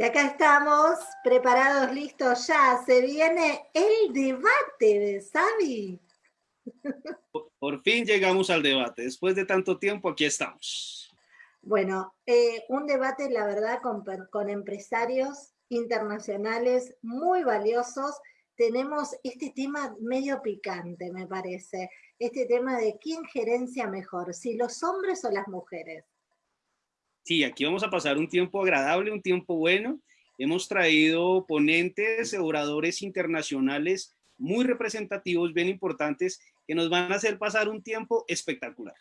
Y acá estamos, preparados, listos ya. Se viene el debate de Sabi. Por fin llegamos al debate. Después de tanto tiempo, aquí estamos. Bueno, eh, un debate, la verdad, con, con empresarios internacionales muy valiosos. Tenemos este tema medio picante, me parece. Este tema de quién gerencia mejor, si los hombres o las mujeres. Sí, aquí vamos a pasar un tiempo agradable, un tiempo bueno. Hemos traído ponentes, oradores internacionales muy representativos, bien importantes, que nos van a hacer pasar un tiempo espectacular.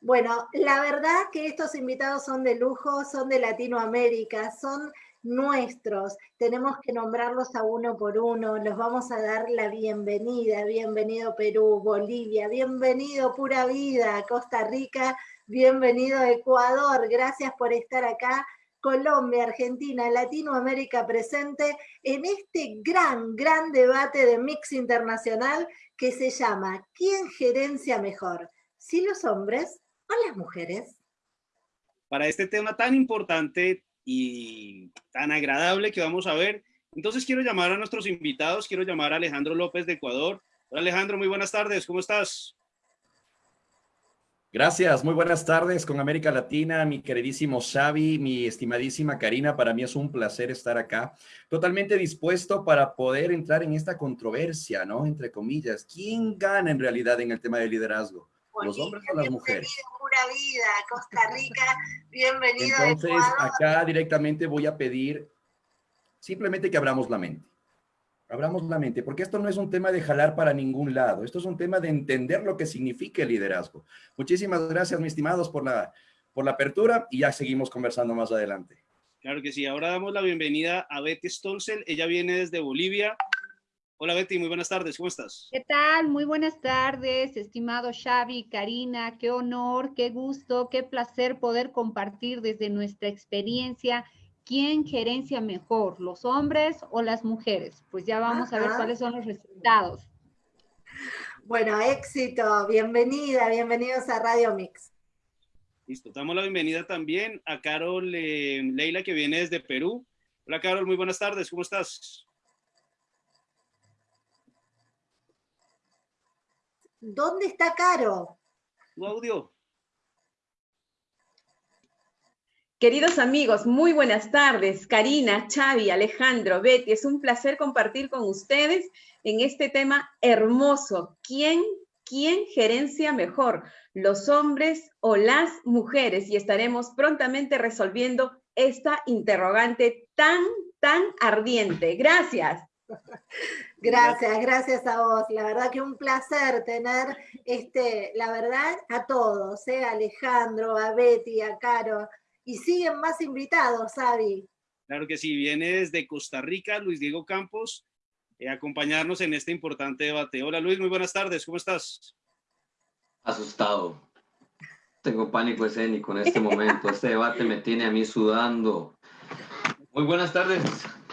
Bueno, la verdad que estos invitados son de lujo, son de Latinoamérica, son nuestros. Tenemos que nombrarlos a uno por uno. Los vamos a dar la bienvenida. Bienvenido Perú, Bolivia, bienvenido Pura Vida, Costa Rica, bienvenido Ecuador. Gracias por estar acá. Colombia, Argentina, Latinoamérica presente en este gran, gran debate de mix internacional que se llama ¿Quién gerencia mejor? ¿Si los hombres o las mujeres? Para este tema tan importante y tan agradable que vamos a ver, entonces quiero llamar a nuestros invitados, quiero llamar a Alejandro López de Ecuador. Hola Alejandro, muy buenas tardes, ¿cómo estás? Gracias, muy buenas tardes con América Latina, mi queridísimo Xavi, mi estimadísima Karina, para mí es un placer estar acá, totalmente dispuesto para poder entrar en esta controversia, ¿no? Entre comillas, ¿quién gana en realidad en el tema de liderazgo? ¿Los hombres o las mujeres? Pura vida, Costa Rica, bienvenido Entonces, acá directamente voy a pedir simplemente que abramos la mente abramos la mente, porque esto no es un tema de jalar para ningún lado, esto es un tema de entender lo que significa el liderazgo. Muchísimas gracias, mis estimados, por la, por la apertura y ya seguimos conversando más adelante. Claro que sí, ahora damos la bienvenida a Betty Stolzel, ella viene desde Bolivia. Hola Betty, muy buenas tardes, ¿cómo estás? ¿Qué tal? Muy buenas tardes, estimado Xavi, Karina, qué honor, qué gusto, qué placer poder compartir desde nuestra experiencia ¿Quién gerencia mejor, los hombres o las mujeres? Pues ya vamos a ver cuáles son los resultados. Bueno, éxito, bienvenida, bienvenidos a Radio Mix. Listo, damos la bienvenida también a Carol eh, Leila que viene desde Perú. Hola Carol, muy buenas tardes, ¿cómo estás? ¿Dónde está Caro? Tu audio. Queridos amigos, muy buenas tardes. Karina, Xavi, Alejandro, Betty, es un placer compartir con ustedes en este tema hermoso. ¿Quién, quién gerencia mejor, los hombres o las mujeres? Y estaremos prontamente resolviendo esta interrogante tan, tan ardiente. Gracias. Gracias, gracias a vos. La verdad que un placer tener, este, la verdad, a todos, ¿eh? a Alejandro, a Betty, a Caro, y siguen más invitados, Avi. Claro que sí, viene desde Costa Rica Luis Diego Campos eh, a acompañarnos en este importante debate. Hola Luis, muy buenas tardes, ¿cómo estás? Asustado. Tengo pánico escénico en este momento. Este debate me tiene a mí sudando. Muy buenas tardes,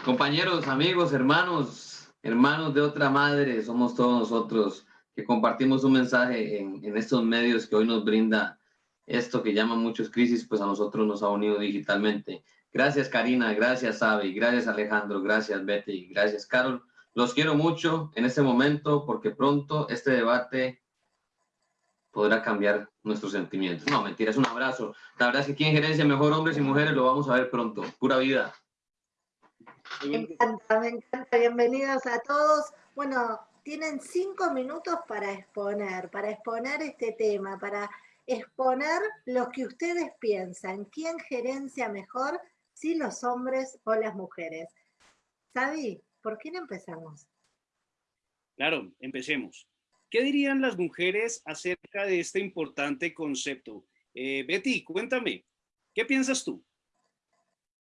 compañeros, amigos, hermanos, hermanos de otra madre. Somos todos nosotros que compartimos un mensaje en, en estos medios que hoy nos brinda esto que llama muchos crisis, pues a nosotros nos ha unido digitalmente. Gracias Karina, gracias Avi, gracias Alejandro, gracias Betty, gracias Carol. Los quiero mucho en este momento porque pronto este debate podrá cambiar nuestros sentimientos. No, mentira, es un abrazo. La verdad es que quien gerencia mejor hombres y mujeres lo vamos a ver pronto. Pura vida. Me encanta, me encanta. Bienvenidos a todos. Bueno, tienen cinco minutos para exponer, para exponer este tema, para exponer lo que ustedes piensan. ¿Quién gerencia mejor, si los hombres o las mujeres? Sabi, ¿por quién empezamos? Claro, empecemos. ¿Qué dirían las mujeres acerca de este importante concepto? Eh, Betty, cuéntame, ¿qué piensas tú?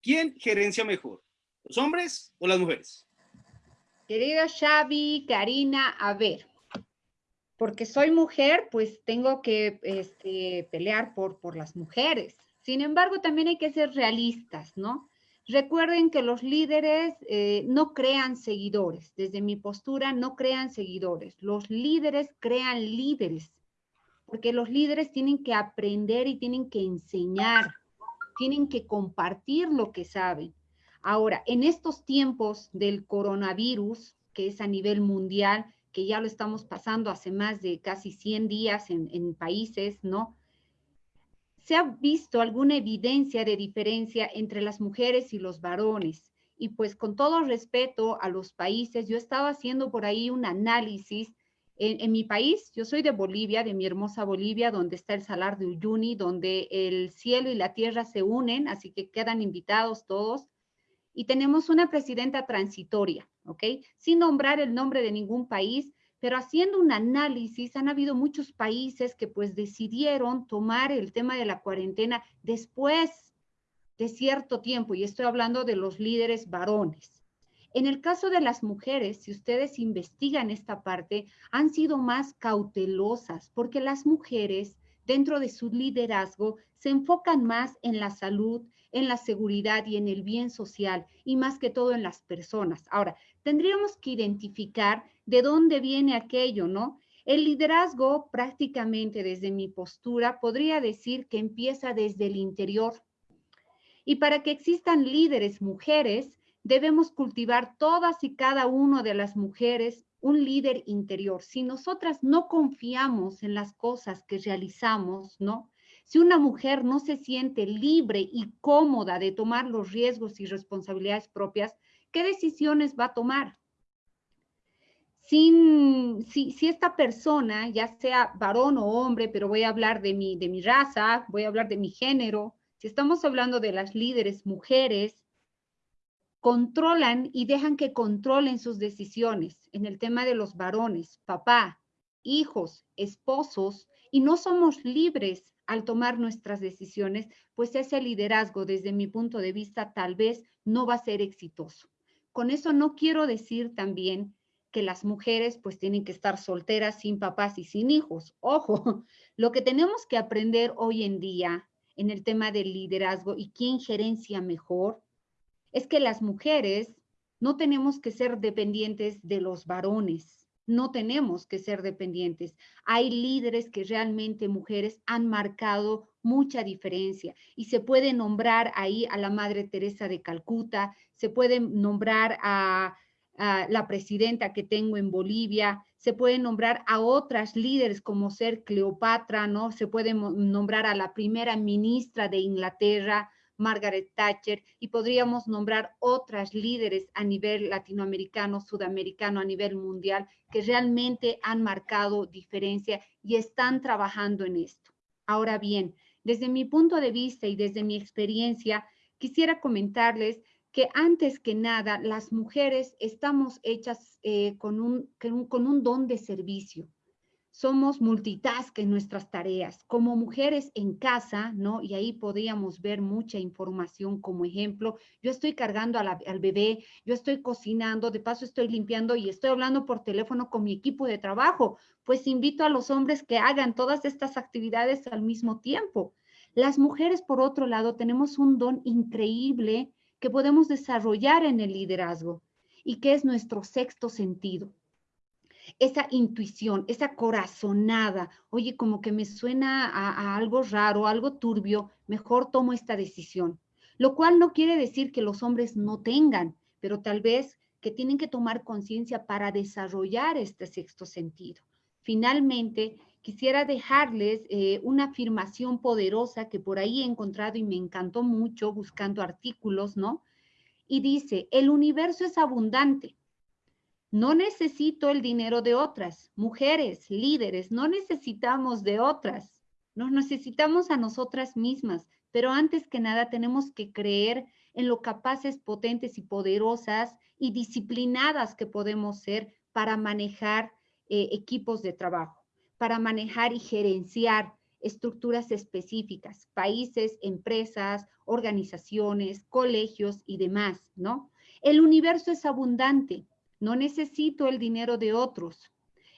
¿Quién gerencia mejor, los hombres o las mujeres? Querido Xavi, Karina, a ver, porque soy mujer, pues tengo que este, pelear por, por las mujeres. Sin embargo, también hay que ser realistas, ¿no? Recuerden que los líderes eh, no crean seguidores. Desde mi postura, no crean seguidores. Los líderes crean líderes, porque los líderes tienen que aprender y tienen que enseñar, tienen que compartir lo que saben. Ahora, en estos tiempos del coronavirus, que es a nivel mundial, que ya lo estamos pasando hace más de casi 100 días en, en países, ¿no? Se ha visto alguna evidencia de diferencia entre las mujeres y los varones. Y pues con todo respeto a los países, yo estaba haciendo por ahí un análisis en, mi país, yo soy de Bolivia, de mi hermosa Bolivia, donde está el Salar de Uyuni, donde el cielo y la tierra se unen, así que quedan invitados todos. Y tenemos una presidenta transitoria, ¿ok? Sin nombrar el nombre de ningún país, pero haciendo un análisis, han habido muchos países que pues decidieron tomar el tema de la cuarentena después de cierto tiempo, y estoy hablando de los líderes varones. En el caso de las mujeres, si ustedes investigan esta parte, han sido más cautelosas porque las mujeres dentro de su liderazgo se enfocan más en la salud, en la seguridad y en el bien social y más que todo en las personas. Ahora, tendríamos que identificar de dónde viene aquello, ¿no? El liderazgo prácticamente desde mi postura podría decir que empieza desde el interior. Y para que existan líderes mujeres, debemos cultivar todas y cada una de las mujeres un líder interior. Si nosotras no confiamos en las cosas que realizamos, ¿no? Si una mujer no se siente libre y cómoda de tomar los riesgos y responsabilidades propias, ¿qué decisiones va a tomar? Sin, si, si, esta persona, ya sea varón o hombre, pero voy a hablar de mi, de mi raza, voy a hablar de mi género, si estamos hablando de las líderes mujeres, controlan y dejan que controlen sus decisiones en el tema de los varones, papá, hijos, esposos, y no somos libres al tomar nuestras decisiones, pues ese liderazgo desde mi punto de vista tal vez no va a ser exitoso. Con eso no quiero decir también que las mujeres pues tienen que estar solteras sin papás y sin hijos. Ojo, lo que tenemos que aprender hoy en día en el tema del liderazgo y quién gerencia mejor es que las mujeres no tenemos que ser dependientes de los varones, no tenemos que ser dependientes. Hay líderes que realmente mujeres han marcado mucha diferencia y se puede nombrar ahí a la Madre Teresa de Calcuta, se puede nombrar a, a la presidenta que tengo en Bolivia, se puede nombrar a otras líderes como ser Cleopatra, ¿no? Se puede nombrar a la primera ministra de Inglaterra, Margaret Thatcher, y podríamos nombrar otras líderes a nivel latinoamericano, sudamericano, a nivel mundial, que realmente han marcado diferencia y están trabajando en esto. Ahora bien, desde mi punto de vista y desde mi experiencia, quisiera comentarles que antes que nada las mujeres estamos hechas eh, con, un, con un don de servicio somos multitask en nuestras tareas. Como mujeres en casa, ¿no? Y ahí podríamos ver mucha información como ejemplo. Yo estoy cargando al bebé, yo estoy cocinando, de paso estoy limpiando y estoy hablando por teléfono con mi equipo de trabajo. Pues invito a los hombres que hagan todas estas actividades al mismo tiempo. Las mujeres, por otro lado, tenemos un don increíble que podemos desarrollar en el liderazgo y que es nuestro sexto sentido esa intuición, esa corazonada, oye, como que me suena a, algo raro, algo turbio, mejor tomo esta decisión. Lo cual no quiere decir que los hombres no tengan, pero tal vez que tienen que tomar conciencia para desarrollar este sexto sentido. Finalmente, quisiera dejarles eh, una afirmación poderosa que por ahí he encontrado y me encantó mucho buscando artículos, ¿no? Y dice, el universo es abundante, no necesito el dinero de otras. Mujeres, líderes, no necesitamos de otras. Nos necesitamos a nosotras mismas, pero antes que nada tenemos que creer en lo capaces, potentes y poderosas y disciplinadas que podemos ser para manejar eh, equipos de trabajo, para manejar y gerenciar estructuras específicas, países, empresas, organizaciones, colegios y demás, ¿no? El universo es abundante no necesito el dinero de otros.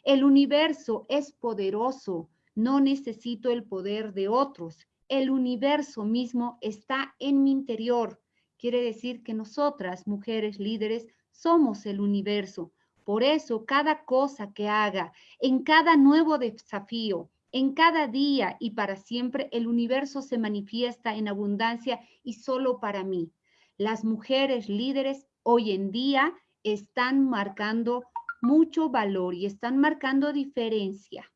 El universo es poderoso. No necesito el poder de otros. El universo mismo está en mi interior. Quiere decir que nosotras, mujeres líderes, somos el universo. Por eso, cada cosa que haga, en cada nuevo desafío, en cada día y para siempre, el universo se manifiesta en abundancia y solo para mí. Las mujeres líderes hoy en día están marcando mucho valor y están marcando diferencia.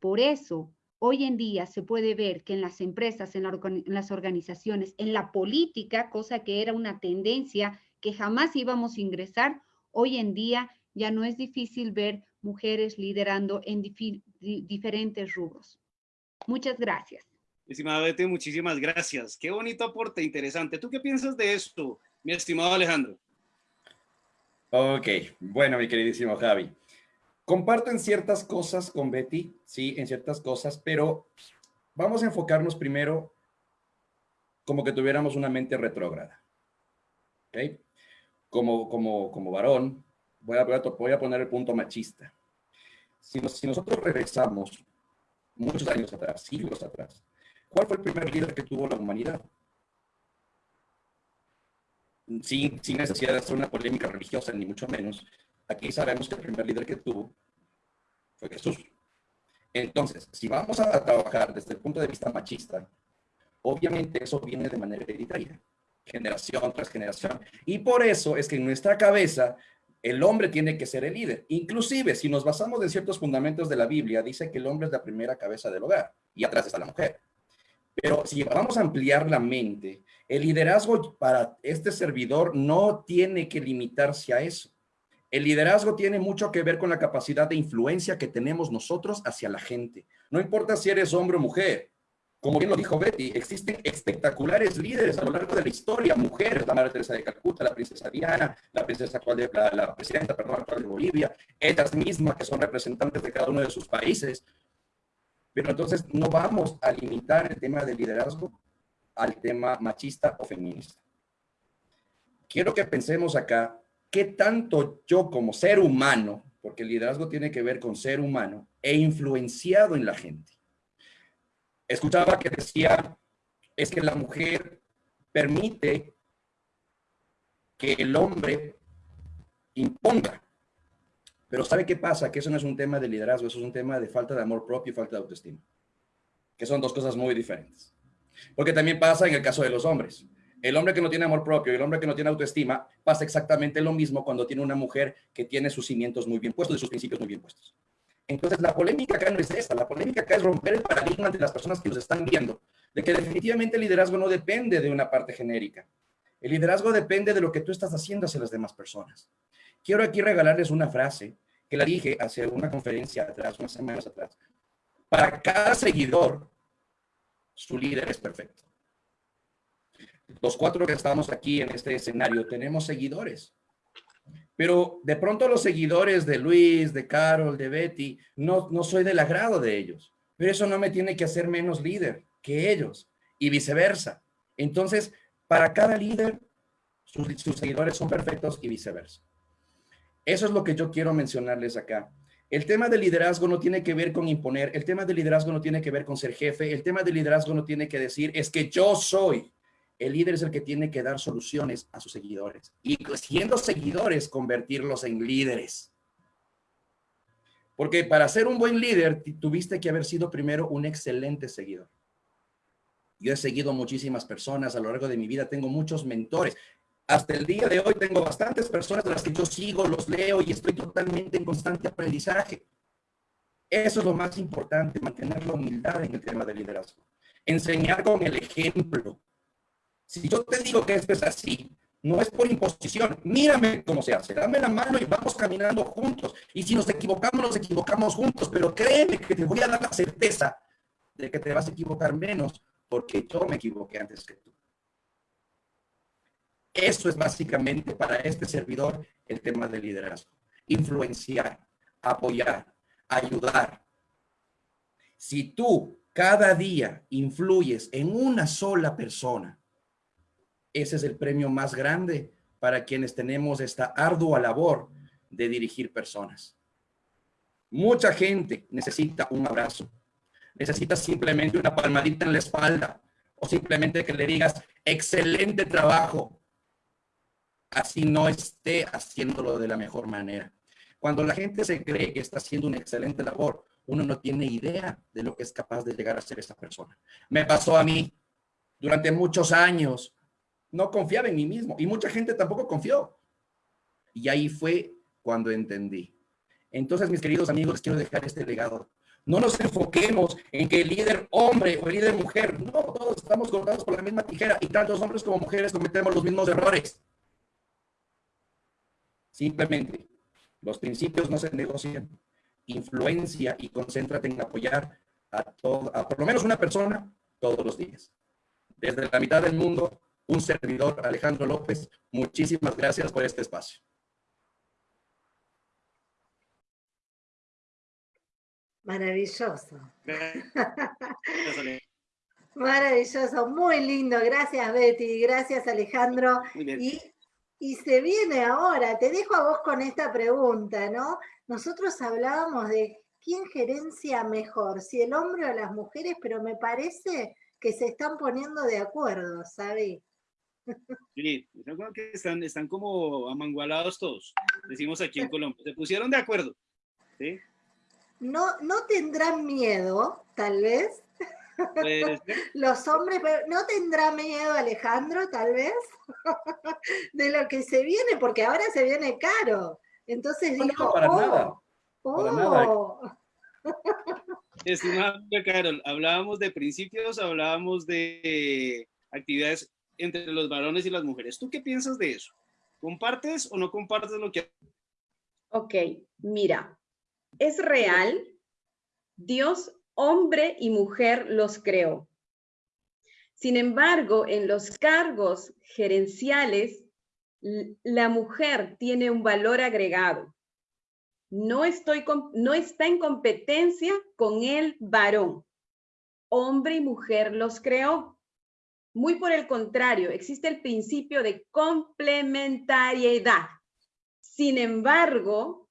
Por eso, hoy en día se puede ver que en las empresas, en, las organizaciones, en la política, cosa que era una tendencia que jamás íbamos a ingresar, hoy en día ya no es difícil ver mujeres liderando en diferentes rubros. Muchas gracias. Estimada Betty, muchísimas gracias. Qué bonito aporte, interesante. ¿Tú qué piensas de esto, mi estimado Alejandro? Ok, bueno, mi queridísimo Javi. Comparto en ciertas cosas con Betty, sí, en ciertas cosas, pero vamos a enfocarnos primero como que tuviéramos una mente retrógrada. ¿Ok? Como, como, como varón, voy a, voy a poner el punto machista. Si, si nosotros regresamos muchos años atrás, siglos atrás, ¿cuál fue el primer líder que tuvo la humanidad? Sin, necesidad de hacer una polémica religiosa, ni mucho menos, aquí sabemos que el primer líder que tuvo fue Jesús. Entonces, si vamos a trabajar desde el punto de vista machista, obviamente eso viene de manera hereditaria, generación tras generación. Y por eso es que en nuestra cabeza el hombre tiene que ser el líder. Inclusive, si nos basamos en ciertos fundamentos de la Biblia, dice que el hombre es la primera cabeza del hogar y atrás está la mujer. Pero si vamos a ampliar la mente, el liderazgo para este servidor no tiene que limitarse a eso. El liderazgo tiene mucho que ver con la capacidad de influencia que tenemos nosotros hacia la gente. No importa si eres hombre o mujer. Como bien lo dijo Betty, existen espectaculares líderes a lo largo de la historia, mujeres, la Madre Teresa de Calcuta, la princesa Diana, la princesa actual de, la, presidenta, perdón, actual de Bolivia, ellas mismas que son representantes de cada uno de sus países. Pero entonces no vamos a limitar el tema del liderazgo al tema machista o feminista. Quiero que pensemos acá qué tanto yo como ser humano, porque el liderazgo tiene que ver con ser humano, he influenciado en la gente. Escuchaba que decía, es que la mujer permite que el hombre imponga. Pero ¿sabe qué pasa? Que eso no es un tema de liderazgo, eso es un tema de falta de amor propio y falta de autoestima, que son dos cosas muy diferentes. Porque también pasa en el caso de los hombres. El hombre que no tiene amor propio y el hombre que no tiene autoestima pasa exactamente lo mismo cuando tiene una mujer que tiene sus cimientos muy bien puestos y sus principios muy bien puestos. Entonces, la polémica acá no es esta. La polémica acá es romper el paradigma de las personas que nos están viendo, de que definitivamente el liderazgo no depende de una parte genérica. El liderazgo depende de lo que tú estás haciendo hacia las demás personas. Quiero aquí regalarles una frase que la dije hace una conferencia atrás, unas semanas atrás. Para cada seguidor su líder es perfecto. Los cuatro que estamos aquí en este escenario tenemos seguidores. Pero de pronto los seguidores de Luis, de Carol, de Betty, no, no soy del agrado de ellos. Pero eso no me tiene que hacer menos líder que ellos y viceversa. Entonces, para cada líder, sus, sus seguidores son perfectos y viceversa. Eso es lo que yo quiero mencionarles acá. El tema del liderazgo no tiene que ver con imponer, el tema del liderazgo no tiene que ver con ser jefe, el tema del liderazgo no tiene que decir, es que yo soy. El líder es el que tiene que dar soluciones a sus seguidores y siendo seguidores, convertirlos en líderes. Porque para ser un buen líder, tuviste que haber sido primero un excelente seguidor. Yo he seguido muchísimas personas a lo largo de mi vida, tengo muchos mentores. Hasta el día de hoy tengo bastantes personas de las que yo sigo, los leo y estoy totalmente en constante aprendizaje. Eso es lo más importante, mantener la humildad en el tema del liderazgo. Enseñar con el ejemplo. Si yo te digo que esto es así, no es por imposición. Mírame cómo se hace. Dame la mano y vamos caminando juntos. Y si nos equivocamos, nos equivocamos juntos. Pero créeme que te voy a dar la certeza de que te vas a equivocar menos porque yo me equivoqué antes que tú. Eso es básicamente para este servidor el tema del liderazgo. Influenciar, apoyar, ayudar. Si tú cada día influyes en una sola persona, ese es el premio más grande para quienes tenemos esta ardua labor de dirigir personas. Mucha gente necesita un abrazo, necesita simplemente una palmadita en la espalda o simplemente que le digas, excelente trabajo, así no esté haciéndolo de la mejor manera. Cuando la gente se cree que está haciendo una excelente labor, uno no tiene idea de lo que es capaz de llegar a ser esa persona. Me pasó a mí durante muchos años. no confiaba en mí mismo y mucha gente tampoco confió. Y ahí fue cuando entendí. Entonces, mis queridos amigos, quiero dejar este legado. No nos enfoquemos en que el líder hombre o el líder mujer, no, todos estamos cortados por la misma tijera y tantos hombres como mujeres cometemos los mismos errores. Simplemente, los principios no se negocian. Influencia y concéntrate en apoyar a, todo, a por lo menos una persona todos los días. Desde la mitad del mundo, un servidor, Alejandro López, muchísimas gracias por este espacio. Maravilloso. Maravilloso, muy lindo. Gracias, Betty. Gracias, Alejandro. Y, y se viene ahora, te dejo a vos con esta pregunta, ¿no? Nosotros hablábamos de quién gerencia mejor, si el hombre o las mujeres, pero me parece que se están poniendo de acuerdo, ¿sabes? Sí, están, están como amangualados todos, decimos aquí en Colombia. Se pusieron de acuerdo. ¿sí? no, no tendrán miedo, tal vez. Los hombres, ¿no tendrá miedo Alejandro, tal vez? de lo que se viene, porque ahora se viene caro. Entonces dijo, para oh, nada. Para nada. Oh". Carol, hablábamos de principios, hablábamos de actividades entre los varones y las mujeres. ¿Tú qué piensas de eso? ¿Compartes o no compartes lo que... Ok, mira, es real, Dios, hombre y mujer, los creó. Sin embargo, en los cargos gerenciales, la mujer tiene un valor agregado. No, está en competencia con el varón. Hombre y mujer los creó. Muy por el contrario, existe el principio de complementariedad. Sin embargo,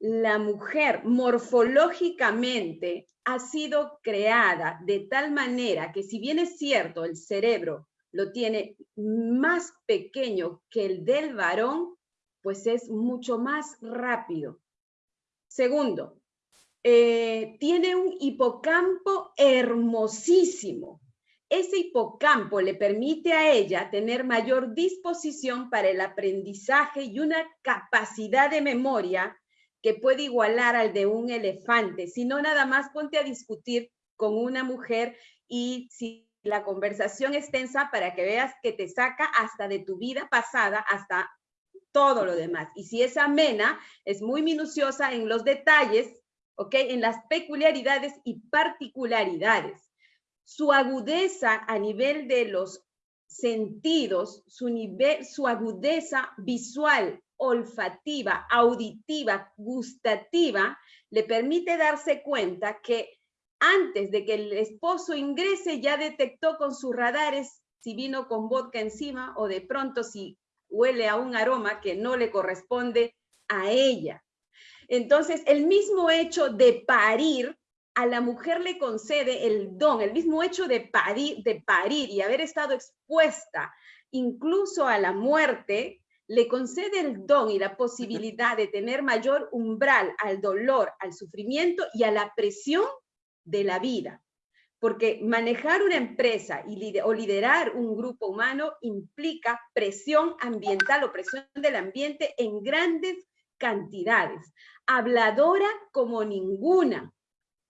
la mujer morfológicamente ha sido creada de tal manera que si bien es cierto el cerebro lo tiene más pequeño que el del varón, pues es mucho más rápido. Segundo, eh, tiene un hipocampo hermosísimo. Ese hipocampo le permite a ella tener mayor disposición para el aprendizaje y una capacidad de memoria que puede igualar al de un elefante, sino nada más ponte a discutir con una mujer y si la conversación es tensa para que veas que te saca hasta de tu vida pasada, hasta todo lo demás. Y si es amena, es muy minuciosa en los detalles, ¿ok? En las peculiaridades y particularidades. Su agudeza a nivel de los sentidos, su, nivel, su agudeza visual, olfativa, auditiva, gustativa, le permite darse cuenta que antes de que el esposo ingrese ya detectó con sus radares si vino con vodka encima o de pronto si huele a un aroma que no le corresponde a ella. Entonces, el mismo hecho de parir, a la mujer le concede el don, el mismo hecho de parir, de parir y haber estado expuesta incluso a la muerte, le concede el don y la posibilidad de tener mayor umbral al dolor, al sufrimiento y a la presión de la vida. Porque manejar una empresa y, o liderar un grupo humano implica presión ambiental o presión del ambiente en grandes cantidades. Habladora como ninguna.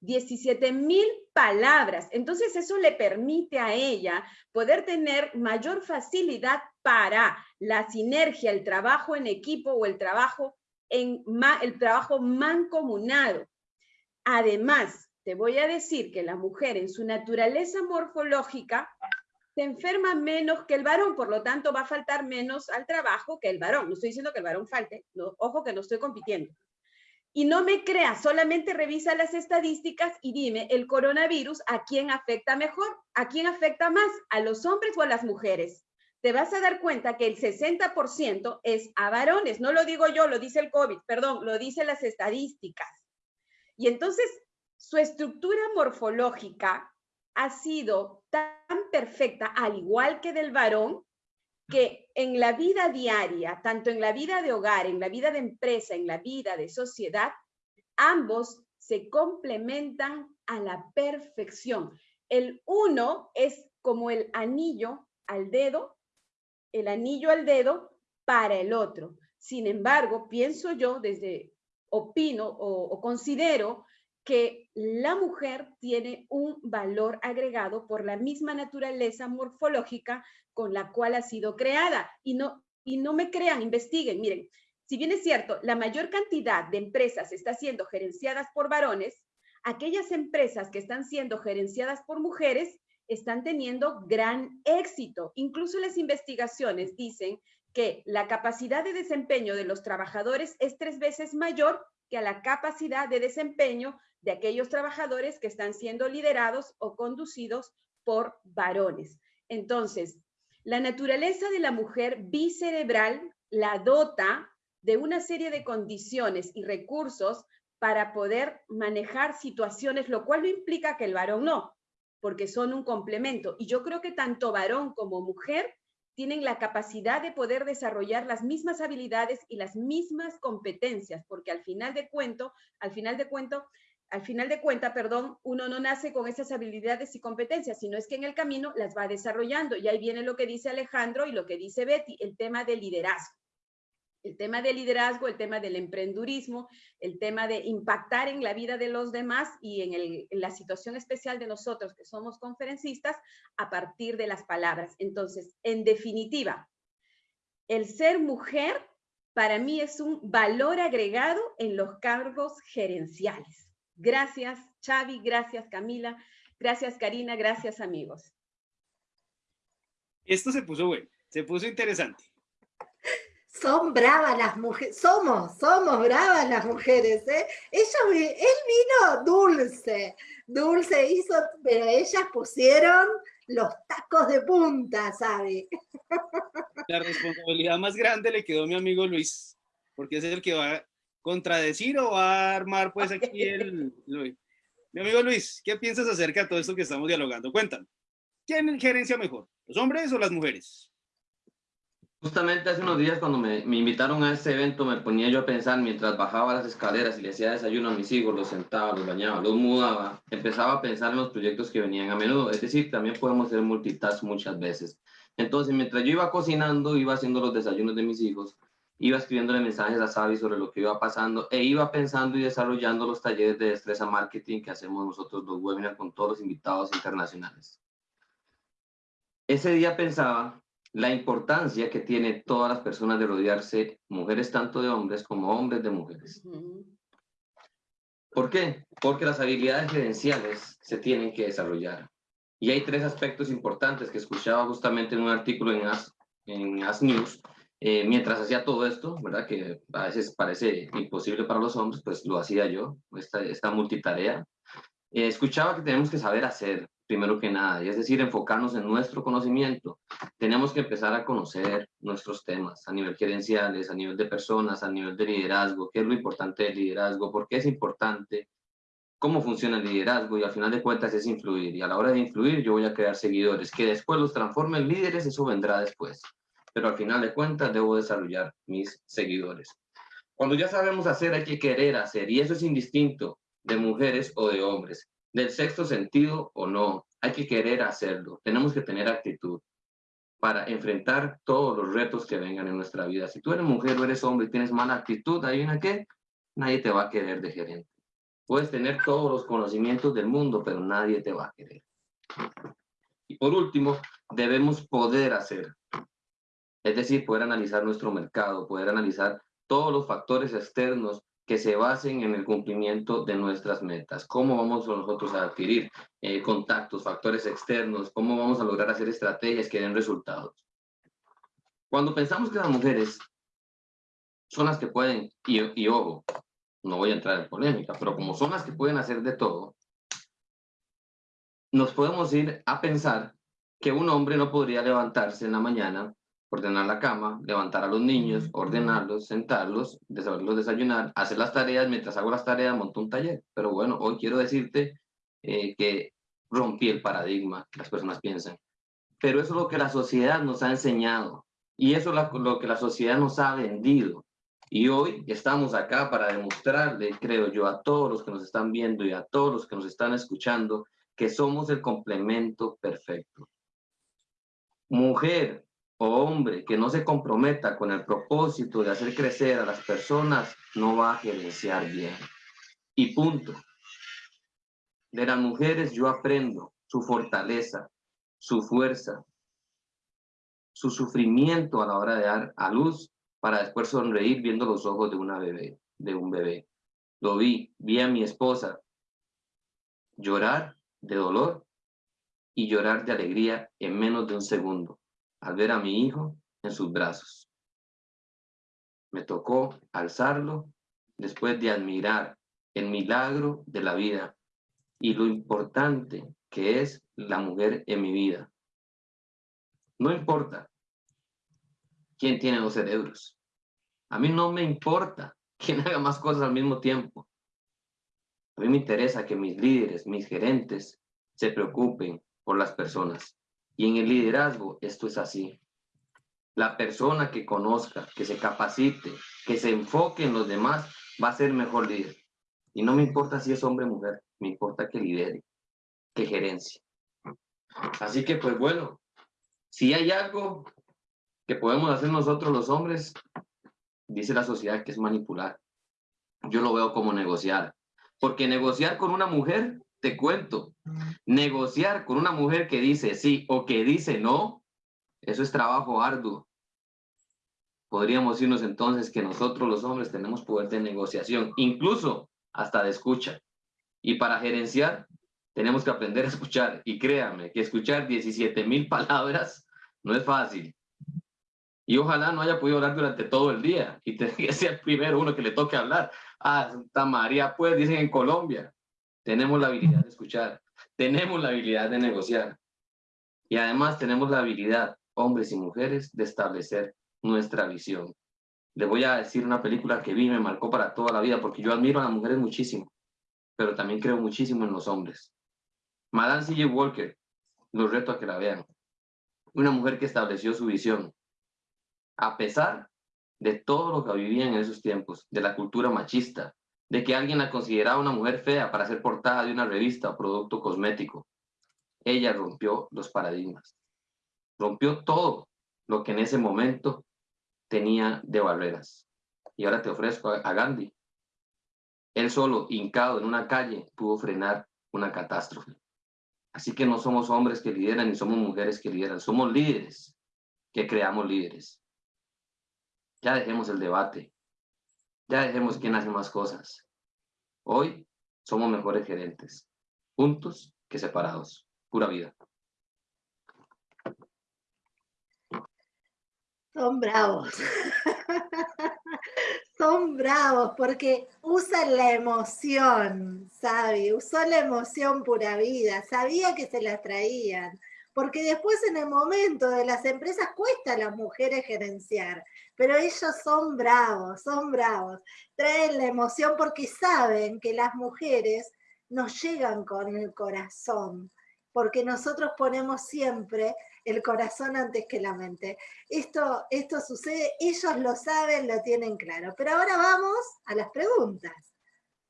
17 mil palabras. Entonces eso le permite a ella poder tener mayor facilidad para la sinergia, el trabajo en equipo o el trabajo, en, el trabajo mancomunado. Además, te voy a decir que la mujer en su naturaleza morfológica se enferma menos que el varón, por lo tanto va a faltar menos al trabajo que el varón. No estoy diciendo que el varón falte, ojo que no estoy compitiendo. Y no me creas, solamente revisa las estadísticas y dime, ¿el coronavirus a quién afecta mejor? ¿A quién afecta más? ¿A los hombres o a las mujeres? Te vas a dar cuenta que el 60% es a varones. No lo digo yo, lo dice el COVID, perdón, lo dicen las estadísticas. Y entonces, su estructura morfológica ha sido tan perfecta, al igual que del varón, que en la vida diaria, tanto en la vida de hogar, en la vida de empresa, en la vida de sociedad, ambos se complementan a la perfección. El uno es como el anillo al dedo el anillo al dedo para el otro. Sin embargo, pienso yo desde, opino o, considero que la mujer tiene un valor agregado por la misma naturaleza morfológica con la cual ha sido creada. Y no, y no me crean, investiguen. Miren, si bien es cierto, la mayor cantidad de empresas está siendo gerenciadas por varones, aquellas empresas que están siendo gerenciadas por mujeres están teniendo gran éxito. Incluso las investigaciones dicen que la capacidad de desempeño de los trabajadores es tres veces mayor que a la capacidad de desempeño de aquellos trabajadores que están siendo liderados o conducidos por varones. Entonces, la naturaleza de la mujer bicerebral la dota de una serie de condiciones y recursos para poder manejar situaciones, lo cual no implica que el varón no, porque son un complemento. Y yo creo que tanto varón como mujer tienen la capacidad de poder desarrollar las mismas habilidades y las mismas competencias, porque al final de cuento, al final de cuento, al final de cuenta, perdón, uno no nace con esas habilidades y competencias, sino es que en el camino las va desarrollando. Y ahí viene lo que dice Alejandro y lo que dice Betty, el tema del liderazgo el tema del liderazgo, el tema del emprendurismo, el tema de impactar en la vida de los demás y en, la situación especial de nosotros que somos conferencistas a partir de las palabras. Entonces, en definitiva, el ser mujer para mí es un valor agregado en los cargos gerenciales. Gracias, Xavi, gracias, Camila, gracias, Karina, gracias, amigos. Esto se puso bueno, se puso interesante. Son bravas las mujeres, somos, somos bravas las mujeres, ¿eh? él vino dulce, dulce hizo, pero ellas pusieron los tacos de punta, ¿sabe? La responsabilidad más grande le quedó a mi amigo Luis, porque es el que va a contradecir o va a armar pues aquí el... Mi amigo Luis, ¿qué piensas acerca de todo esto que estamos dialogando? Cuéntame, ¿quién gerencia mejor, los hombres o las mujeres? Justamente hace unos días cuando me, me, invitaron a ese evento me ponía yo a pensar mientras bajaba las escaleras y le hacía desayuno a mis hijos, los sentaba, los bañaba, los mudaba, empezaba a pensar en los proyectos que venían a menudo. Es decir, también podemos hacer multitask muchas veces. Entonces, mientras yo iba cocinando, iba haciendo los desayunos de mis hijos, iba escribiéndole mensajes a Sabi sobre lo que iba pasando e iba pensando y desarrollando los talleres de destreza marketing que hacemos nosotros los webinars con todos los invitados internacionales. Ese día pensaba la importancia que tiene todas las personas de rodearse, mujeres tanto de hombres como hombres de mujeres. ¿Por qué? Porque las habilidades gerenciales se tienen que desarrollar. Y hay tres aspectos importantes que escuchaba justamente en un artículo en As, en As News, eh, mientras hacía todo esto, ¿verdad? Que a veces parece imposible para los hombres, pues lo hacía yo, esta, esta multitarea. Eh, escuchaba que tenemos que saber hacer, primero que nada, y es decir, enfocarnos en nuestro conocimiento. Tenemos que empezar a conocer nuestros temas a nivel gerenciales, a nivel de personas, a nivel de liderazgo, qué es lo importante del liderazgo, por qué es importante, cómo funciona el liderazgo y al final de cuentas es influir. Y a la hora de influir yo voy a crear seguidores, que después los transformen en líderes, eso vendrá después. Pero al final de cuentas debo desarrollar mis seguidores. Cuando ya sabemos hacer, hay que querer hacer, y eso es indistinto de mujeres o de hombres del sexto sentido o no, hay que querer hacerlo, tenemos que tener actitud para enfrentar todos los retos que vengan en nuestra vida. Si tú eres mujer o eres hombre y tienes mala actitud, una que nadie te va a querer de gerente. Puedes tener todos los conocimientos del mundo, pero nadie te va a querer. Y por último, debemos poder hacer. Es decir, poder analizar nuestro mercado, poder analizar todos los factores externos que se basen en el cumplimiento de nuestras metas. ¿Cómo vamos nosotros a adquirir eh, contactos, factores externos? ¿Cómo vamos a lograr hacer estrategias que den resultados? Cuando pensamos que las mujeres son las que pueden, y, y ojo, no voy a entrar en polémica, pero como son las que pueden hacer de todo, nos podemos ir a pensar que un hombre no podría levantarse en la mañana ordenar la cama, levantar a los niños, ordenarlos, sentarlos, saberlos desayunar, hacer las tareas, mientras hago las tareas monto un taller. Pero bueno, hoy quiero decirte eh, que rompí el paradigma, las personas piensan. Pero eso es lo que la sociedad nos ha enseñado y eso es lo que la sociedad nos ha vendido. Y hoy estamos acá para demostrarle, creo yo, a todos los que nos están viendo y a todos los que nos están escuchando, que somos el complemento perfecto. Mujer, o hombre que no se comprometa con el propósito de hacer crecer a las personas no va a gerenciar bien. Y punto. De las mujeres yo aprendo su fortaleza, su fuerza, su sufrimiento a la hora de dar a luz para después sonreír viendo los ojos de una bebé, de un bebé. Lo vi, vi a mi esposa llorar de dolor y llorar de alegría en menos de un segundo al ver a mi hijo en sus brazos. Me tocó alzarlo después de admirar el milagro de la vida y lo importante que es la mujer en mi vida. No importa quién tiene dos cerebros. A mí no me importa quién haga más cosas al mismo tiempo. A mí me interesa que mis líderes, mis gerentes, se preocupen por las personas. Y en el liderazgo esto es así. La persona que conozca, que se capacite, que se enfoque en los demás, va a ser mejor líder. Y no me importa si es hombre o mujer, me importa que lidere, que gerencie. Así que pues bueno, si hay algo que podemos hacer nosotros los hombres, dice la sociedad que es manipular. Yo lo veo como negociar. Porque negociar con una mujer, te cuento, negociar con una mujer que dice sí o que dice no, eso es trabajo arduo. Podríamos irnos entonces que nosotros los hombres tenemos poder de negociación, incluso hasta de escucha. Y para gerenciar, tenemos que aprender a escuchar. Y créanme que escuchar 17 mil palabras no es fácil. Y ojalá no haya podido hablar durante todo el día y tendría que ser el primero uno que le toque hablar. Ah, Santa María, pues, dicen en Colombia. Tenemos la habilidad de escuchar, tenemos la habilidad de negociar. Y además tenemos la habilidad, hombres y mujeres, de establecer nuestra visión. Le voy a decir una película que vi y me marcó para toda la vida, porque yo admiro a las mujeres muchísimo, pero también creo muchísimo en los hombres. Madame C.J. Walker, los reto a que la vean. Una mujer que estableció su visión, a pesar de todo lo que vivían en esos tiempos, de la cultura machista, de que alguien la consideraba una mujer fea para ser portada de una revista o producto cosmético. Ella rompió los paradigmas, rompió todo lo que en ese momento tenía de barreras. Y ahora te ofrezco a Gandhi. Él solo, hincado en una calle, pudo frenar una catástrofe. Así que no somos hombres que lideran ni somos mujeres que lideran, somos líderes que creamos líderes. Ya dejemos el debate. Ya dejemos quién hace más cosas. Hoy somos mejores gerentes, juntos que separados. Pura vida. Son bravos. Son bravos porque usan la emoción, ¿sabe? Usó la emoción pura vida. Sabía que se la traían porque después en el momento de las empresas cuesta a las mujeres gerenciar, pero ellos son bravos, son bravos, traen la emoción porque saben que las mujeres nos llegan con el corazón, porque nosotros ponemos siempre el corazón antes que la mente. Esto, esto sucede, ellos lo saben, lo tienen claro. Pero ahora vamos a las preguntas.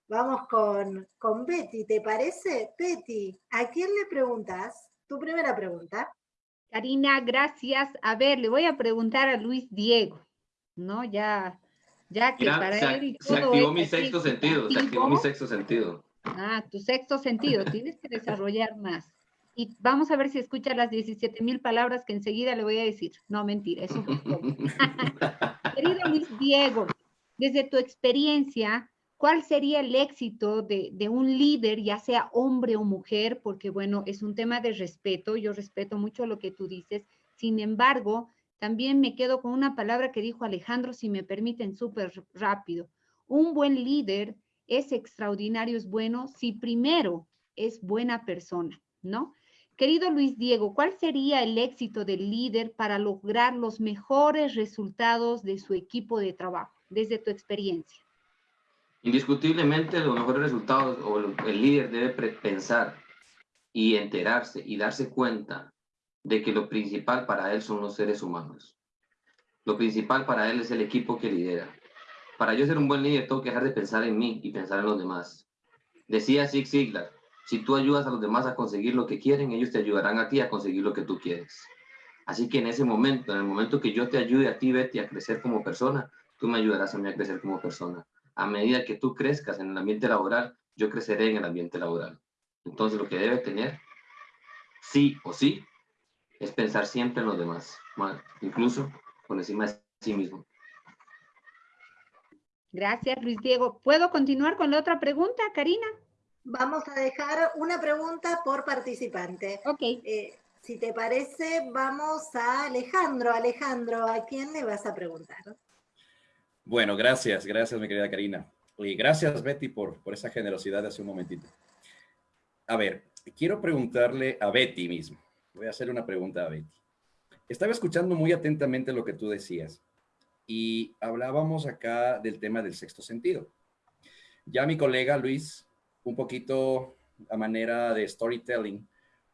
Vamos con, con Betty, ¿te parece? Betty, ¿a quién le preguntas? Tu primera pregunta. Karina, gracias. A ver, le voy a preguntar a Luis Diego, ¿no? Ya, ya que para se, él se activó mi sexto sentido, se activó mi sexto sentido. Ah, tu sexto sentido, tienes que desarrollar más. Y vamos a ver si escucha las 17 mil palabras que enseguida le voy a decir. No, mentira, eso Querido Luis Diego, desde tu experiencia, ¿Cuál sería el éxito de, un líder, ya sea hombre o mujer? Porque bueno, es un tema de respeto, yo respeto mucho lo que tú dices. Sin embargo, también me quedo con una palabra que dijo Alejandro, si me permiten, súper rápido. Un buen líder es extraordinario, es bueno, si primero es buena persona, ¿no? Querido Luis Diego, ¿cuál sería el éxito del líder para lograr los mejores resultados de su equipo de trabajo, desde tu experiencia? Indiscutiblemente los mejores resultados o el líder debe pensar y enterarse y darse cuenta de que lo principal para él son los seres humanos. Lo principal para él es el equipo que lidera. Para yo ser un buen líder tengo que dejar de pensar en mí y pensar en los demás. Decía Zig Ziglar, si tú ayudas a los demás a conseguir lo que quieren, ellos te ayudarán a ti a conseguir lo que tú quieres. Así que en ese momento, en el momento que yo te ayude a ti, Betty, a crecer como persona, tú me ayudarás a mí a crecer como persona. A medida que tú crezcas en el ambiente laboral, yo creceré en el ambiente laboral. Entonces lo que debe tener, sí o sí, es pensar siempre en los demás, incluso por encima de sí mismo. Gracias, Luis Diego. ¿Puedo continuar con la otra pregunta, Karina? Vamos a dejar una pregunta por participante. Ok. Eh, si te parece, vamos a Alejandro. Alejandro, ¿a quién le vas a preguntar? Bueno, gracias, gracias mi querida Karina. Y gracias Betty por, por esa generosidad de hace un momentito. A ver, quiero preguntarle a Betty mismo. Voy a hacerle una pregunta a Betty. Estaba escuchando muy atentamente lo que tú decías y hablábamos acá del tema del sexto sentido. Ya mi colega Luis, un poquito a manera de storytelling,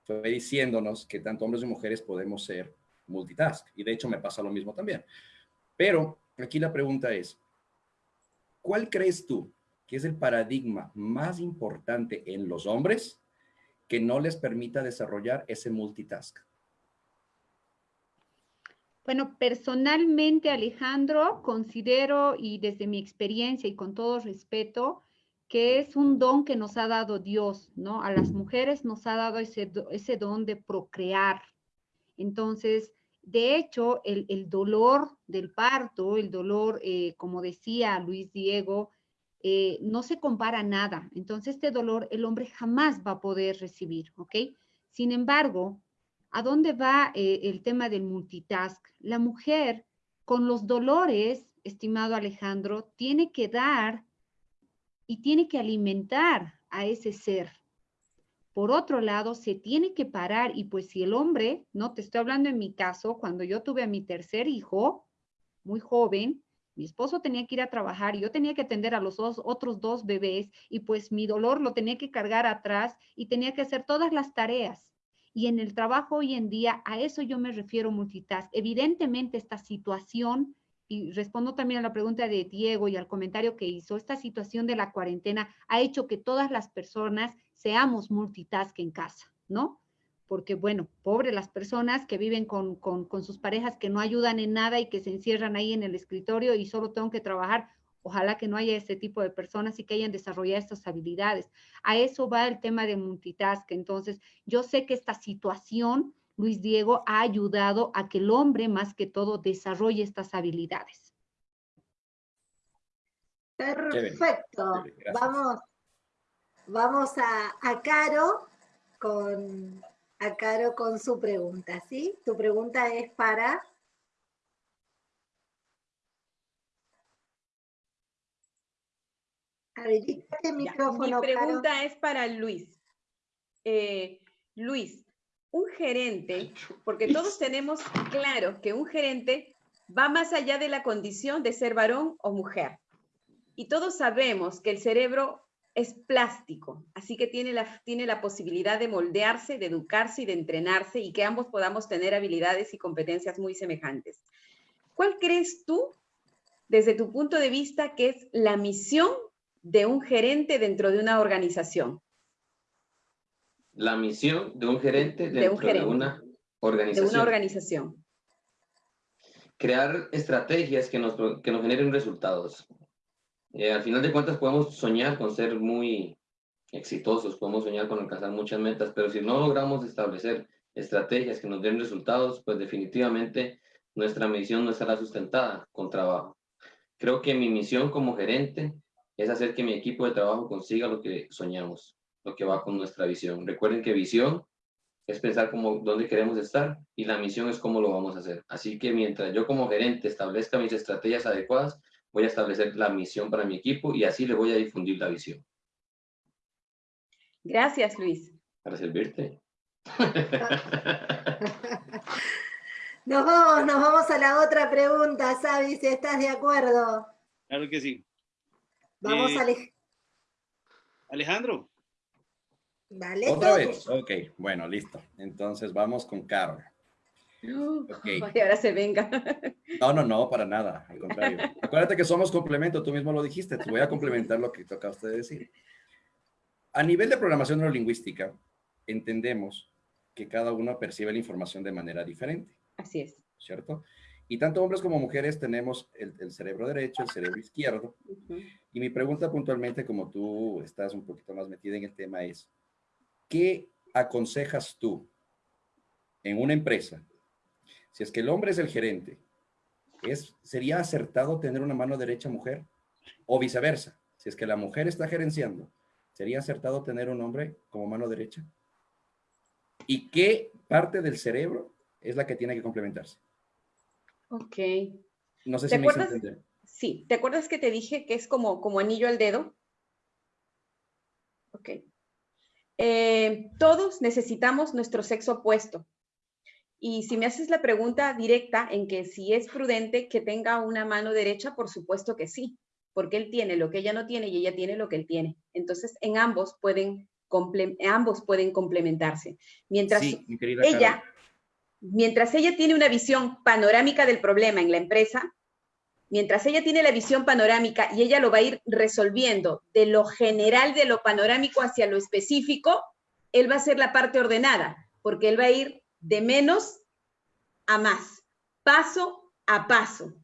fue diciéndonos que tanto hombres y mujeres podemos ser multitask. Y de hecho me pasa lo mismo también. Pero aquí la pregunta es, ¿cuál crees tú que es el paradigma más importante en los hombres que no les permita desarrollar ese multitask? Bueno, personalmente, Alejandro, considero y desde mi experiencia y con todo respeto, que es un don que nos ha dado Dios, ¿no? A las mujeres nos ha dado ese, ese don de procrear. Entonces, de hecho, el, dolor del parto, el dolor, eh, como decía Luis Diego, eh, no se compara nada. Entonces, este dolor el hombre jamás va a poder recibir, ¿ok? Sin embargo, ¿A dónde va eh, el tema del multitask? La mujer con los dolores, estimado Alejandro, tiene que dar y tiene que alimentar a ese ser. Por otro lado, se tiene que parar y pues si el hombre, no te estoy hablando en mi caso, cuando yo tuve a mi tercer hijo, muy joven, mi esposo tenía que ir a trabajar y yo tenía que atender a los otros dos bebés y pues mi dolor lo tenía que cargar atrás y tenía que hacer todas las tareas. Y en el trabajo hoy en día, a eso yo me refiero multitask. Evidentemente esta situación, y respondo también a la pregunta de Diego y al comentario que hizo, esta situación de la cuarentena ha hecho que todas las personas seamos multitask en casa, ¿no? Porque, bueno, pobre las personas que viven con, con sus parejas que no ayudan en nada y que se encierran ahí en el escritorio y solo tengo que trabajar Ojalá que no haya este tipo de personas y que hayan desarrollado estas habilidades. A eso va el tema de multitask. Entonces, yo sé que esta situación, Luis Diego, ha ayudado a que el hombre, más que todo, desarrolle estas habilidades. Perfecto. Vamos, vamos a, a Caro con a Caro con su pregunta, ¿sí? Tu pregunta es para Mi pregunta es para Luis. Eh, Luis, un gerente, porque todos tenemos claro que un gerente va más allá de la condición de ser varón o mujer. Y todos sabemos que el cerebro es plástico, así que tiene la, tiene la posibilidad de moldearse, de educarse y de entrenarse y que ambos podamos tener habilidades y competencias muy semejantes. ¿Cuál crees tú, desde tu punto de vista, que es la misión de un gerente dentro de una organización? La misión de un gerente dentro de, una organización. De una organización. Crear estrategias que nos, que nos generen resultados. Eh, al final de cuentas podemos soñar con ser muy exitosos, podemos soñar con alcanzar muchas metas, pero si no logramos establecer estrategias que nos den resultados, pues definitivamente nuestra misión no estará sustentada con trabajo. Creo que mi misión como gerente es hacer que mi equipo de trabajo consiga lo que soñamos, lo que va con nuestra visión. Recuerden que visión es pensar como dónde queremos estar y la misión es cómo lo vamos a hacer. Así que mientras yo como gerente establezca mis estrategias adecuadas, voy a establecer la misión para mi equipo y así le voy a difundir la visión. Gracias, Luis. Para servirte. Nos vamos, nos vamos a la otra pregunta, Sabi, si estás de acuerdo. Claro que sí. Vamos, eh, Alejandro. Otra vez. Ok, bueno, listo. Entonces vamos con Carol. Okay. Y ahora se venga. No, no, no, para nada. Al contrario. Acuérdate que somos complemento, tú mismo lo dijiste. Te voy a complementar lo que toca a usted decir. A nivel de programación neurolingüística, entendemos que cada uno percibe la información de manera diferente. Así es. ¿Cierto? Y tanto hombres como mujeres tenemos el, cerebro derecho, el cerebro izquierdo. Y mi pregunta puntualmente, como tú estás un poquito más metida en el tema, es, ¿qué aconsejas tú en una empresa? Si es que el hombre es el gerente, ¿es, ¿sería acertado tener una mano derecha mujer? O viceversa, si es que la mujer está gerenciando, ¿sería acertado tener un hombre como mano derecha? ¿Y qué parte del cerebro es la que tiene que complementarse? Ok. No sé si me acuerdas? Sí, ¿te acuerdas que te dije que es como, como anillo al dedo? Ok. Eh, todos necesitamos nuestro sexo opuesto. Y si me haces la pregunta directa en que si es prudente que tenga una mano derecha, por supuesto que sí, porque él tiene lo que ella no tiene y ella tiene lo que él tiene. Entonces, en ambos pueden, ambos pueden complementarse. Mientras ella, mientras ella tiene una visión panorámica del problema en la empresa, mientras ella tiene la visión panorámica y ella lo va a ir resolviendo de lo general, de lo panorámico hacia lo específico, él va a ser la parte ordenada, porque él va a ir de menos a más, paso a paso,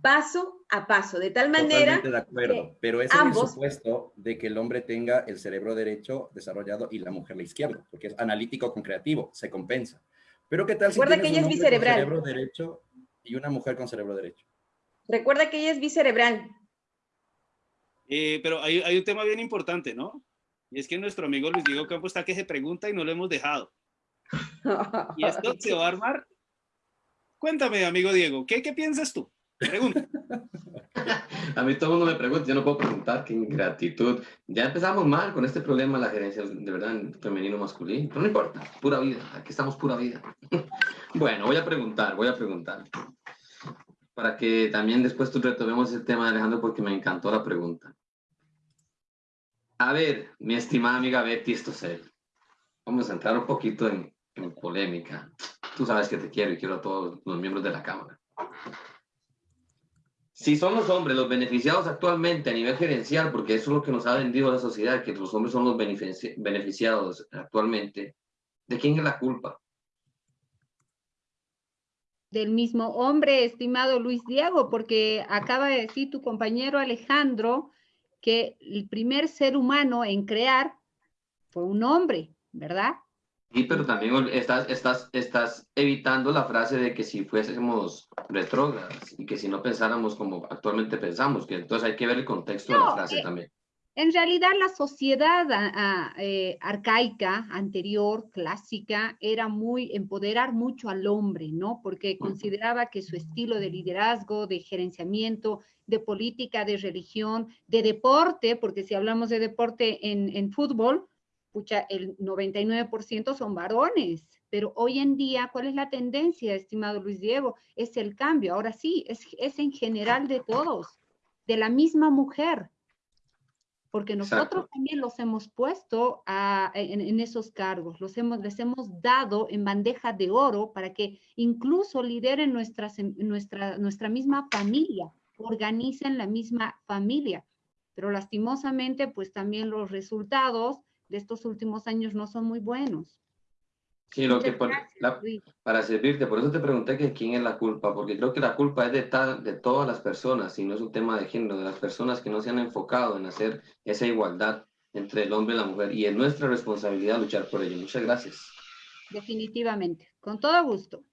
paso a paso, de tal manera Totalmente de acuerdo, pero es el supuesto de que el hombre tenga el cerebro derecho desarrollado y la mujer la izquierda, porque es analítico con creativo, se compensa. Pero ¿qué tal si Recuerda que ella es bicerebral. cerebro derecho y una mujer con cerebro derecho? Recuerda que ella es bicerebral. Eh, pero hay, hay, un tema bien importante, ¿no? Y es que nuestro amigo Luis Diego Campo está que se pregunta y no lo hemos dejado. ¿Y esto se va a armar? Cuéntame, amigo Diego, ¿qué, qué piensas tú? Pregunta. a mí todo el mundo me pregunta, yo no puedo preguntar, qué ingratitud. Ya empezamos mal con este problema de la gerencia, de verdad, femenino-masculino, pero no importa, pura vida, aquí estamos pura vida. bueno, voy a preguntar, voy a preguntar. Para que también después tú retomemos el tema, Alejandro, porque me encantó la pregunta. A ver, mi estimada amiga Betty Estocel, vamos a entrar un poquito en, en polémica. Tú sabes que te quiero y quiero a todos los miembros de la Cámara. Si son los hombres los beneficiados actualmente a nivel gerencial, porque eso es lo que nos ha vendido la sociedad, que los hombres son los beneficiados actualmente, ¿de quién es la culpa? Del mismo hombre, estimado Luis Diego, porque acaba de decir tu compañero Alejandro que el primer ser humano en crear fue un hombre, ¿verdad? Sí, pero también estás, estás, estás evitando la frase de que si fuésemos retrógradas y que si no pensáramos como actualmente pensamos, que entonces hay que ver el contexto de la frase eh, también. En realidad la sociedad eh, arcaica, anterior, clásica, era muy, empoderar mucho al hombre, ¿no? Porque consideraba que su estilo de liderazgo, de gerenciamiento, de política, de religión, de deporte, porque si hablamos de deporte en, en fútbol, el 99% son varones, pero hoy en día, ¿cuál es la tendencia, estimado Luis Diego? Es el cambio, ahora sí, es, es en general de todos, de la misma mujer, porque nosotros también los hemos puesto en, esos cargos, los hemos, les hemos dado en bandeja de oro para que incluso lideren nuestras, nuestra, nuestra misma familia, organicen la misma familia. Pero lastimosamente, pues también los resultados de estos últimos años no son muy buenos. Sí, lo que para servirte, por eso te pregunté que quién es la culpa, porque creo que la culpa es de, de todas las personas y no es un tema de género, de las personas que no se han enfocado en hacer esa igualdad entre el hombre y la mujer y es nuestra responsabilidad luchar por ello. Muchas gracias. Definitivamente, con todo gusto.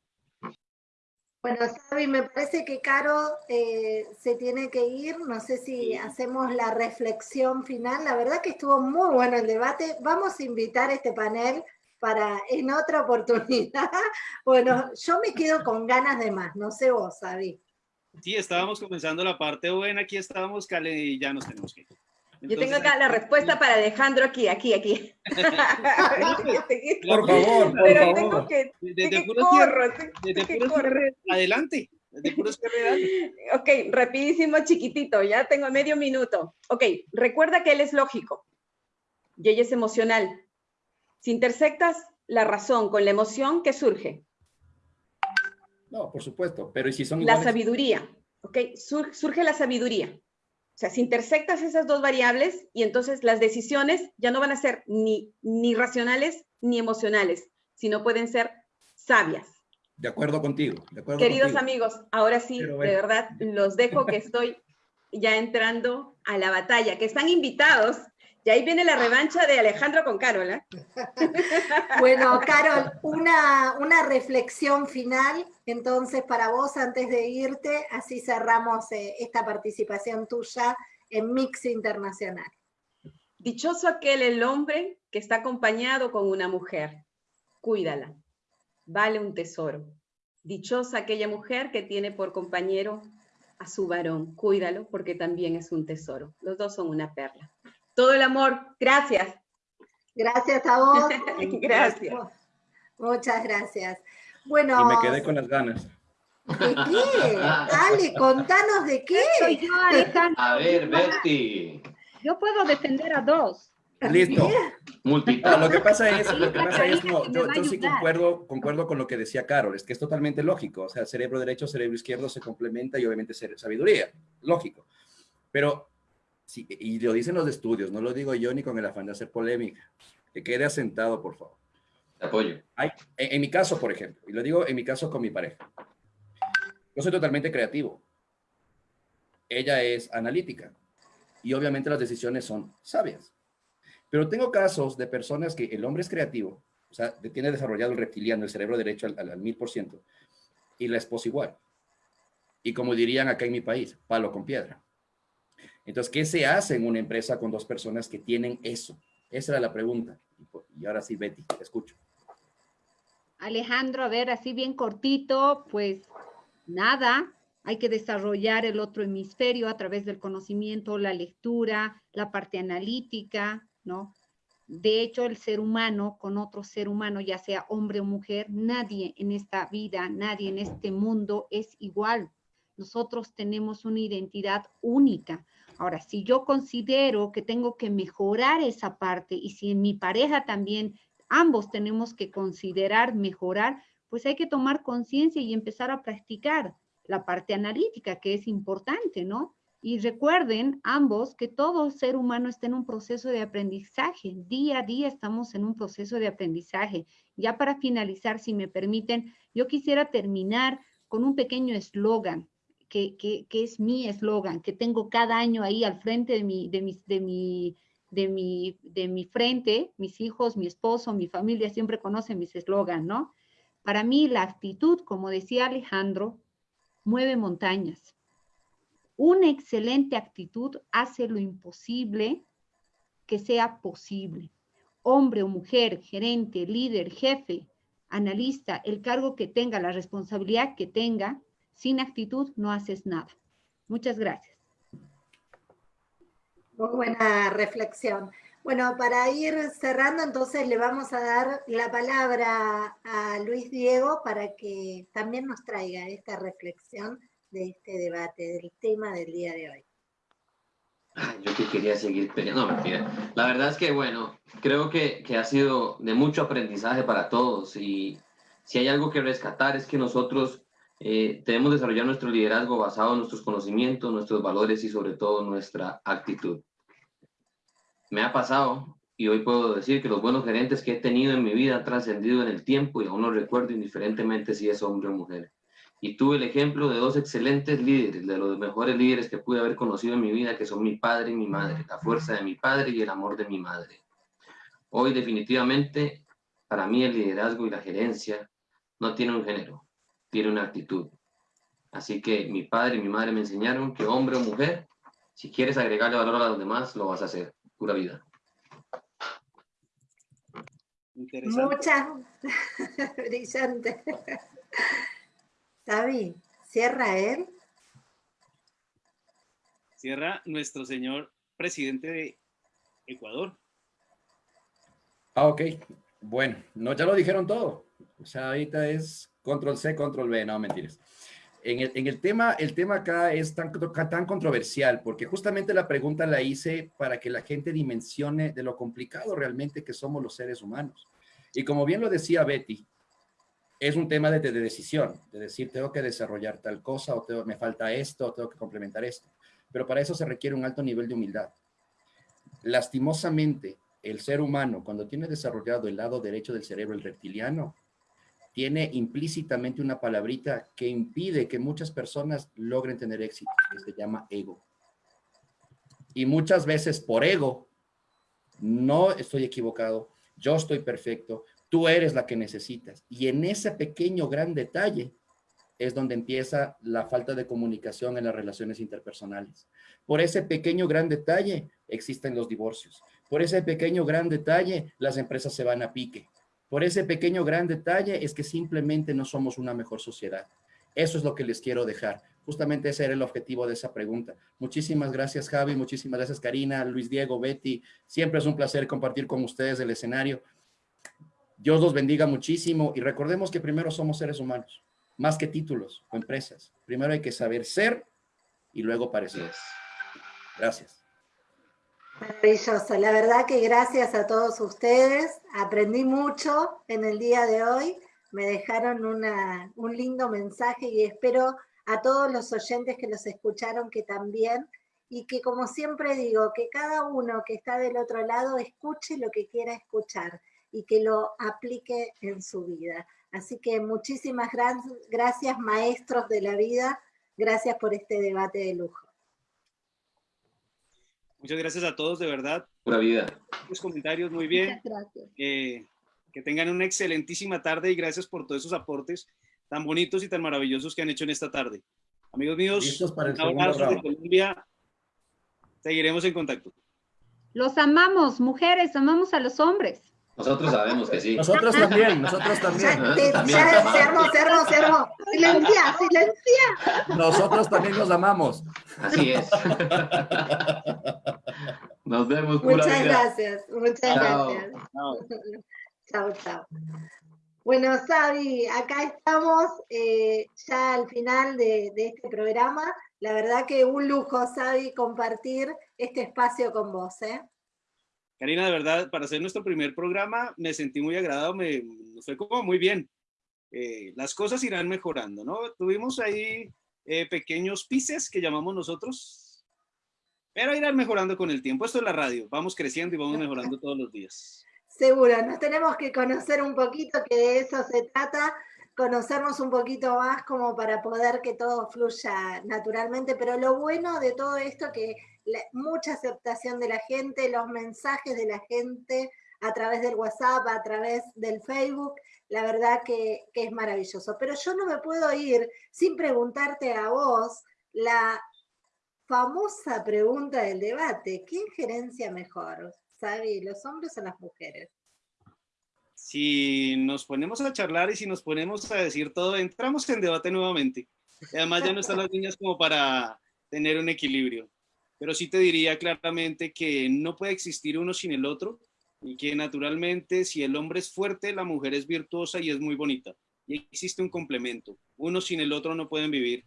Bueno, Xavi, me parece que Caro eh, se tiene que ir. No sé si hacemos la reflexión final. La verdad que estuvo muy bueno el debate. Vamos a invitar a este panel para en otra oportunidad. Bueno, yo me quedo con ganas de más. No sé vos, Xavi. Sí, estábamos comenzando la parte buena. Aquí estábamos, Cale, y ya nos tenemos que ir. Yo tengo acá la respuesta para Alejandro aquí, aquí, aquí. por favor, por Pero favor. tengo que, desde puro desde puro cierre, adelante. Desde puro cierre, ok, rapidísimo, chiquitito, ya tengo medio minuto. Ok, recuerda que él es lógico y ella es emocional. Si intersectas la razón con la emoción, ¿qué surge? No, por supuesto, pero ¿y si son iguales? La sabiduría, ok, surge la sabiduría. O sea, si intersectas esas dos variables y entonces las decisiones ya no van a ser ni, ni racionales ni emocionales, sino pueden ser sabias. De acuerdo contigo. De acuerdo Queridos amigos, ahora sí, de verdad, los dejo que estoy ya entrando a la batalla, que están invitados. Y ahí viene la revancha de Alejandro con Carol. ¿eh? Bueno, Carol, una, una reflexión final, entonces, para vos antes de irte, así cerramos eh, esta participación tuya en Mix Internacional. Dichoso aquel el hombre que está acompañado con una mujer. Cuídala. Vale un tesoro. Dichosa aquella mujer que tiene por compañero a su varón. Cuídalo porque también es un tesoro. Los dos son una perla. Todo el amor. Gracias. Gracias a vos. gracias. Muchas gracias. Bueno. Y me quedé con las ganas. ¿De qué? Ale, contanos de qué. Soy yo, Alejandro. A ver, Betty. Yo puedo defender a dos. Listo. Multitask. lo que pasa es, lo que pasa es no, yo, yo sí concuerdo, concuerdo con lo que decía Carol, es que es totalmente lógico. O sea, cerebro derecho, cerebro izquierdo se complementa y obviamente sabiduría. Lógico. Pero, sí, y lo dicen los estudios, no lo digo yo ni con el afán de hacer polémica. Que quede asentado, por favor. Te apoyo. Hay, en, en mi caso, por ejemplo, y lo digo en mi caso con mi pareja. Yo soy totalmente creativo. Ella es analítica. Y obviamente las decisiones son sabias. Pero tengo casos de personas que el hombre es creativo, o sea, tiene desarrollado el reptiliano, el cerebro derecho al mil por ciento, y la esposa igual. Y como dirían acá en mi país, palo con piedra. Entonces, ¿qué se hace en una empresa con dos personas que tienen eso? Esa era la pregunta. Y ahora sí, Betty, te escucho. Alejandro, a ver, así bien cortito, pues nada, hay que desarrollar el otro hemisferio a través del conocimiento, la lectura, la parte analítica, ¿no? De hecho, el ser humano con otro ser humano, ya sea hombre o mujer, nadie en esta vida, nadie en este mundo es igual. Nosotros tenemos una identidad única. Ahora, si yo considero que tengo que mejorar esa parte y si en mi pareja también ambos tenemos que considerar mejorar, pues hay que tomar conciencia y empezar a practicar la parte analítica, que es importante, ¿no? Y recuerden ambos que todo ser humano está en un proceso de aprendizaje. Día a día estamos en un proceso de aprendizaje. Ya para finalizar, si me permiten, yo quisiera terminar con un pequeño eslogan, que, es mi eslogan, que tengo cada año ahí al frente de mi, de, mi, de, mi, de, mi, de mi frente. Mis hijos, mi esposo, mi familia siempre conocen mis eslogan, ¿no? Para mí la actitud, como decía Alejandro, mueve montañas. Una excelente actitud hace lo imposible que sea posible. Hombre o mujer, gerente, líder, jefe, analista, el cargo que tenga, la responsabilidad que tenga, sin actitud no haces nada. Muchas gracias. Muy buena reflexión. Bueno, para ir cerrando, entonces le vamos a dar la palabra a Luis Diego para que también nos traiga esta reflexión de este debate, del tema del día de hoy. yo que quería seguir peleando, no, mentira. La verdad es que, bueno, creo que, que ha sido de mucho aprendizaje para todos y si hay algo que rescatar es que nosotros eh, debemos desarrollar nuestro liderazgo basado en nuestros conocimientos, nuestros valores y sobre todo nuestra actitud me ha pasado y hoy puedo decir que los buenos gerentes que he tenido en mi vida han trascendido en el tiempo y aún lo recuerdo indiferentemente si es hombre o mujer. Y tuve el ejemplo de dos excelentes líderes, de los mejores líderes que pude haber conocido en mi vida, que son mi padre y mi madre, la fuerza de mi padre y el amor de mi madre. Hoy definitivamente, para mí el liderazgo y la gerencia no tiene un género, tiene una actitud. Así que mi padre y mi madre me enseñaron que hombre o mujer, si quieres agregarle valor a los demás, lo vas a hacer pura vida. Muchas, brillante. David, cierra él. Cierra nuestro señor presidente de Ecuador. Ah, ok. Bueno, no, ya lo dijeron todo. O sea, ahorita es control C, control V, no mentiras en el, tema, el tema acá es tan, tan controversial, porque justamente la pregunta la hice para que la gente dimensione de lo complicado realmente que somos los seres humanos. Y como bien lo decía Betty, es un tema de, decisión, de decir, tengo que desarrollar tal cosa, o me falta esto, o tengo que complementar esto. Pero para eso se requiere un alto nivel de humildad. Lastimosamente, el ser humano, cuando tiene desarrollado el lado derecho del cerebro, el reptiliano, tiene implícitamente una palabrita que impide que muchas personas logren tener éxito, que se llama ego. Y muchas veces por ego, no estoy equivocado, yo estoy perfecto, tú eres la que necesitas. Y en ese pequeño gran detalle es donde empieza la falta de comunicación en las relaciones interpersonales. Por ese pequeño gran detalle existen los divorcios. Por ese pequeño gran detalle las empresas se van a pique. Por ese pequeño gran detalle es que simplemente no somos una mejor sociedad. Eso es lo que les quiero dejar. Justamente ese era el objetivo de esa pregunta. Muchísimas gracias, Javi. Muchísimas gracias, Karina, Luis Diego, Betty. Siempre es un placer compartir con ustedes el escenario. Dios los bendiga muchísimo y recordemos que primero somos seres humanos, más que títulos o empresas. Primero hay que saber ser y luego parecer. Gracias. Maravilloso, la verdad que gracias a todos ustedes, aprendí mucho en el día de hoy, me dejaron un lindo mensaje y espero a todos los oyentes que los escucharon que también, y que como siempre digo, que cada uno que está del otro lado escuche lo que quiera escuchar y que lo aplique en su vida. Así que muchísimas gracias maestros de la vida, gracias por este debate de lujo. Muchas gracias a todos, de verdad. Pura vida. Los comentarios, muy bien. gracias. Eh, que tengan una excelentísima tarde y gracias por todos esos aportes tan bonitos y tan maravillosos que han hecho en esta tarde. Amigos míos, para el de Colombia. Seguiremos en contacto. Los amamos, mujeres, amamos a los hombres. Nosotros sabemos que sí. Nosotros también, nosotros también. Silencia, silencia. Nosotros también los amamos. Así es. Nos vemos. Muchas gracias, muchas gracias. Chao, chao. Bueno, Sabi, acá estamos eh, ya al final de, de, este programa. La verdad que un lujo, Sabi, compartir este espacio con vos. ¿eh? Karina, de verdad, para hacer nuestro primer programa me sentí muy agradado, me, fue como muy bien. Eh, las cosas irán mejorando, ¿no? Tuvimos ahí eh, pequeños pises que llamamos nosotros, pero irán mejorando con el tiempo. Esto es la radio, vamos creciendo y vamos mejorando todos los días. Seguro, nos tenemos que conocer un poquito, que de eso se trata, conocernos un poquito más como para poder que todo fluya naturalmente, pero lo bueno de todo esto que mucha aceptación de la gente, los mensajes de la gente a través del WhatsApp, a través del Facebook, la verdad que, es maravilloso. Pero yo no me puedo ir sin preguntarte a vos la famosa pregunta del debate, ¿qué injerencia mejor? ¿Sabe, los hombres o las mujeres? Si nos ponemos a charlar y si nos ponemos a decir todo, entramos en debate nuevamente. Además ya no están las niñas como para tener un equilibrio pero sí te diría claramente que no puede existir uno sin el otro y que naturalmente si el hombre es fuerte, la mujer es virtuosa y es muy bonita. Y existe un complemento. Uno sin el otro no pueden vivir.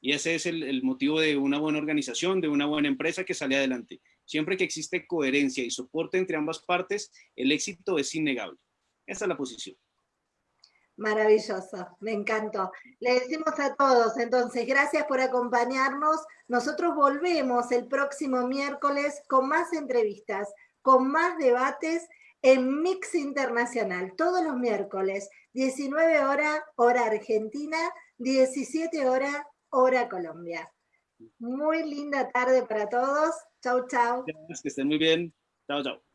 Y ese es el, motivo de una buena organización, de una buena empresa que sale adelante. Siempre que existe coherencia y soporte entre ambas partes, el éxito es innegable. Esa es la posición. Maravilloso, me encantó. Le decimos a todos, entonces, gracias por acompañarnos. Nosotros volvemos el próximo miércoles con más entrevistas, con más debates en Mix Internacional, todos los miércoles, 19 horas, hora Argentina, 17 horas, hora Colombia. Muy linda tarde para todos. Chau, chau. Que estén muy bien. Chau, chau.